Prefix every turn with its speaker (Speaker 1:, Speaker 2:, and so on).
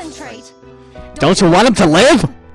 Speaker 1: concentrate.
Speaker 2: Don't you want him to live?